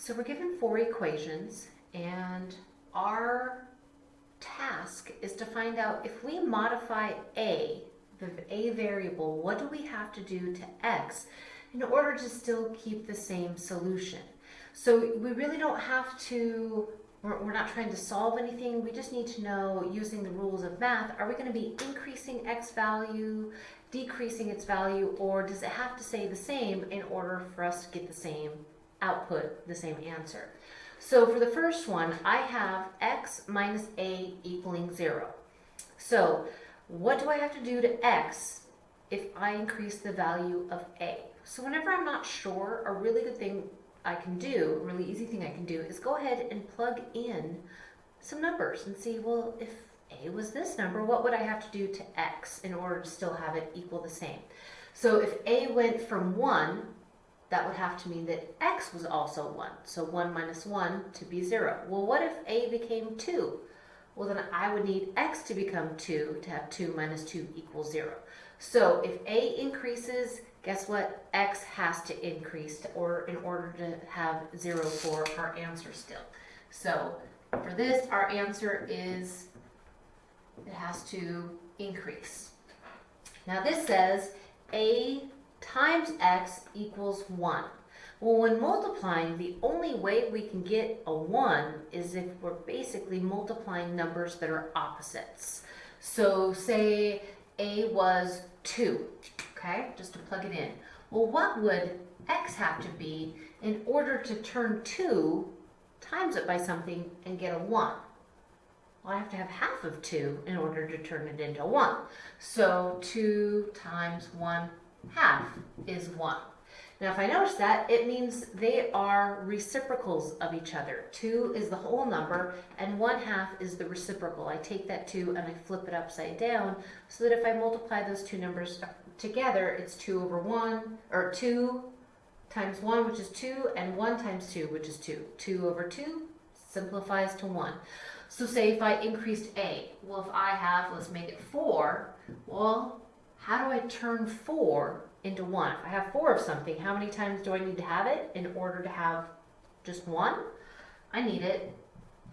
So we're given four equations and our task is to find out if we modify a, the a variable, what do we have to do to x in order to still keep the same solution? So we really don't have to, we're, we're not trying to solve anything, we just need to know using the rules of math, are we going to be increasing x value, decreasing its value, or does it have to stay the same in order for us to get the same output, the same answer? So for the first one, I have x minus a equaling 0. So what do I have to do to x if I increase the value of a? So whenever I'm not sure, a really good thing I can do, a really easy thing I can do, is go ahead and plug in some numbers and see, well, if a was this number, what would I have to do to x in order to still have it equal the same? So if a went from 1 that would have to mean that x was also 1. So 1 minus 1 to be 0. Well, what if a became 2? Well, then I would need x to become 2 to have 2 minus 2 equals 0. So if a increases, guess what? x has to increase to, or in order to have 0 for our answer still. So for this, our answer is it has to increase. Now this says a times x equals 1. Well, when multiplying, the only way we can get a 1 is if we're basically multiplying numbers that are opposites. So say a was 2, okay, just to plug it in. Well, what would x have to be in order to turn 2 times it by something and get a 1? Well, I have to have half of 2 in order to turn it into 1. So 2 times 1 half is 1. Now if I notice that, it means they are reciprocals of each other. 2 is the whole number and 1 half is the reciprocal. I take that 2 and I flip it upside down so that if I multiply those two numbers together, it's 2 over 1, or 2 times 1, which is 2, and 1 times 2, which is 2. 2 over 2 simplifies to 1. So say if I increased a, well if I have, let's make it 4, well how do I turn four into one? If I have four of something, how many times do I need to have it in order to have just one? I need it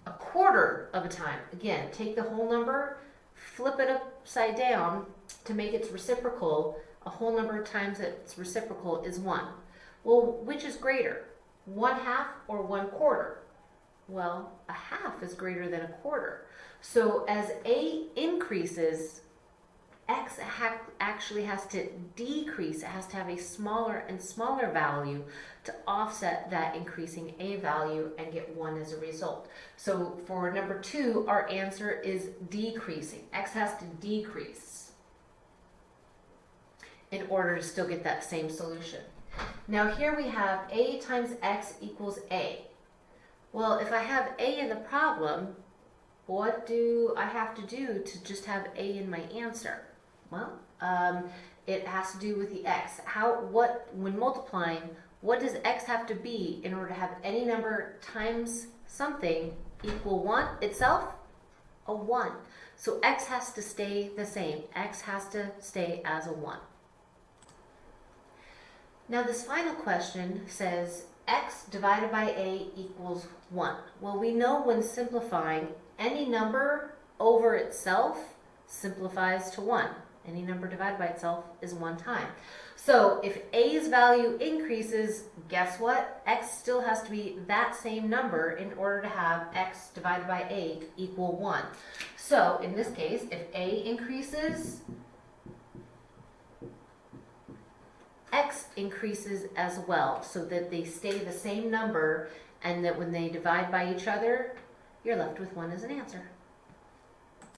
a quarter of a time. Again, take the whole number, flip it upside down to make its reciprocal. A whole number of times its reciprocal is one. Well, which is greater? One half or one quarter? Well, a half is greater than a quarter. So as A increases, x actually has to decrease. It has to have a smaller and smaller value to offset that increasing a value and get 1 as a result. So for number 2, our answer is decreasing. x has to decrease in order to still get that same solution. Now here we have a times x equals a. Well, if I have a in the problem, what do I have to do to just have a in my answer? Well, um, it has to do with the x. How, what, when multiplying, what does x have to be in order to have any number times something equal 1 itself? A 1. So x has to stay the same. x has to stay as a 1. Now this final question says x divided by a equals 1. Well, we know when simplifying, any number over itself simplifies to 1. Any number divided by itself is one time. So if a's value increases, guess what? x still has to be that same number in order to have x divided by a equal 1. So in this case, if a increases, x increases as well so that they stay the same number and that when they divide by each other, you're left with 1 as an answer.